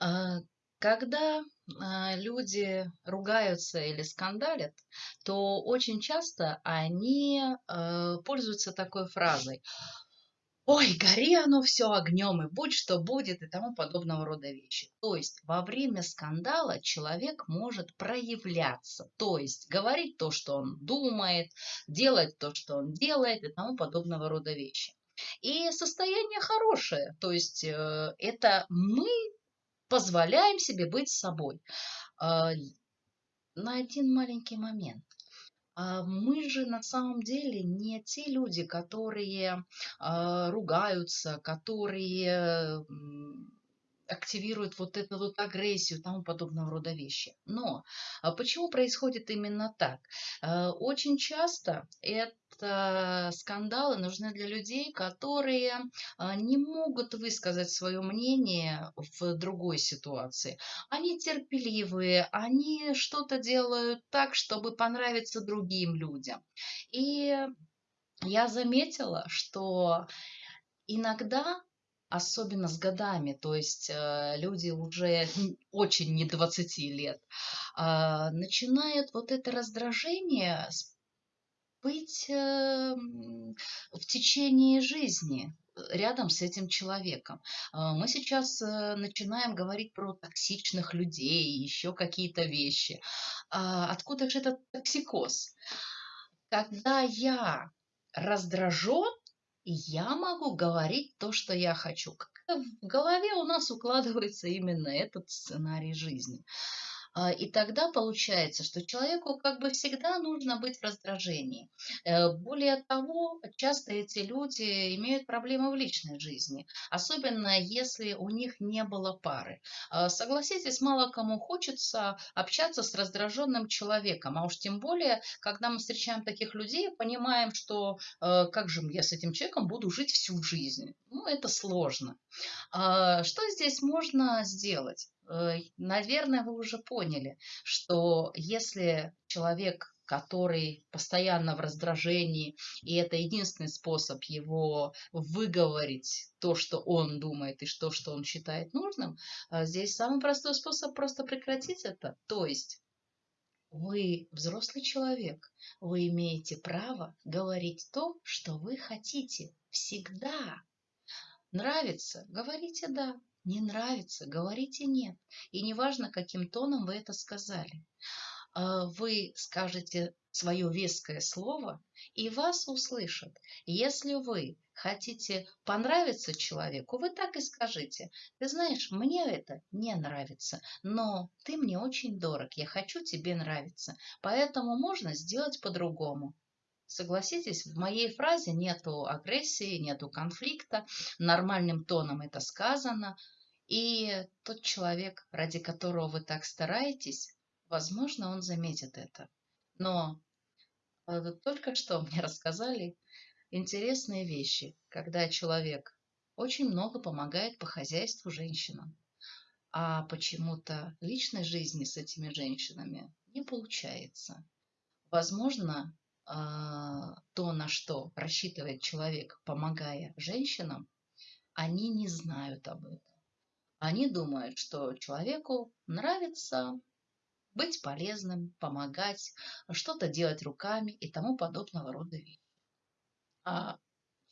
А, когда, а, люди ругаются или скандалят, то очень часто они, э, пользуются такой фразой: "Ой, гори оно всё огнем, и будь что будет", и тому подобного рода вещи. То есть во время скандала человек может проявляться, то есть говорить то, что он думает, делать то, что он делает, и тому подобного рода вещи. И состояние хорошее, то есть, э, это мы позволяем себе быть собой. А, на один маленький момент. А, мы же на самом деле не те люди, которые, а, ругаются, которые, м, активируют вот эту вот агрессию тому подобного рода вещи. Но, а почему происходит именно так? Э, очень часто это скандалы нужны для людей, которые, а, не могут высказать своё мнение в другой ситуации. Они терпеливые, они что-то делают так, чтобы понравиться другим людям. И я заметила, что иногда, особенно с годами, то есть, э, люди уже очень не 20 лет, а, начинает вот это раздражение быть, эм, в течение жизни, э, рядом с этим человеком. А, мы сейчас, э, начинаем говорить про токсичных людей, ещё какие-то вещи. А, откуда же этот токсикоз? Когда я раздражён, я могу говорить то, что я хочу. В голове у нас укладывается именно этот сценарий жизни. А, и тогда получается, что человеку как бы всегда нужно быть в раздражении. Э, более того, часто эти люди имеют проблемы в личной жизни, особенно если у них не было пары. А, согласитесь, мало кому хочется общаться с раздражённым человеком, а уж тем более, когда мы встречаем таких людей, понимаем, что, э, как же я с этим человеком буду жить всю жизнь? Ну, это сложно. А, что здесь можно сделать? Э, наверное, вы уже поняли, что если человек, который постоянно в раздражении, и это единственный способ его выговорить то, что он думает, и то, что он считает нужным, а, здесь самый простой способ просто прекратить это. То есть вы взрослый человек, вы имеете право говорить то, что вы хотите всегда. Нравится- говорите "да", не нравится- говорите "нет". И неважно, каким тоном вы это сказали. А, вы скажете своё веское слово, и вас услышат. Если вы хотите понравиться человеку, вы так и скажите: "Ты знаешь, мне это не нравится, но ты мне очень дорог, я хочу тебе нравиться, поэтому можно сделать по-другому". Согласитесь, в моей фразе нету агрессии, нету конфликта, нормальным тоном это сказано. И тот человек, ради которого вы так стараетесь, возможно, он заметит это. Но, э, только что мне рассказали интересные вещи, когда человек очень много помогает по хозяйству женщинам, а почему-то личной жизни с этими женщинами не получается. Возможно, а, то, на что рассчитывает человек, помогая женщинам, они не знают об этом. Они думают, что человеку нравится быть полезным, помогать, что-то делать руками и тому подобного рода вещи. А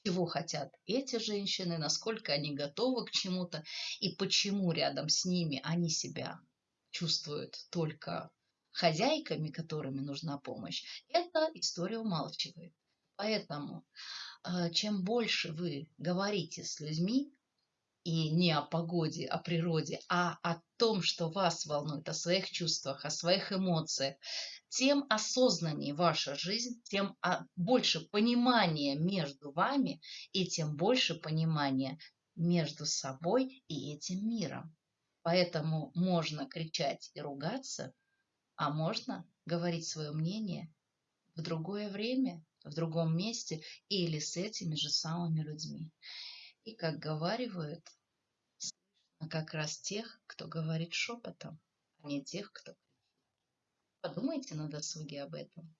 чего хотят эти женщины, насколько они готовы к чему-то и почему рядом с ними они себя чувствуют только хозяйками, которыми нужна помощь, эта история умалчивает. Поэтому, а, чем больше вы говорите с людьми, и не о погоде, о природе, а о том, что вас волнует, о своих чувствах, о своих эмоциях, тем осознаннее ваша жизнь, тем, а, больше понимания между вами и тем больше понимания между собой и этим миром. Поэтому можно кричать и ругаться, а можно говорить своё мнение в другое время, в другом месте или с этими же самыми людьми. И как говаривают, слышно как раз тех, кто говорит шепотом, а не тех, кто Подумайте на досуге об этом.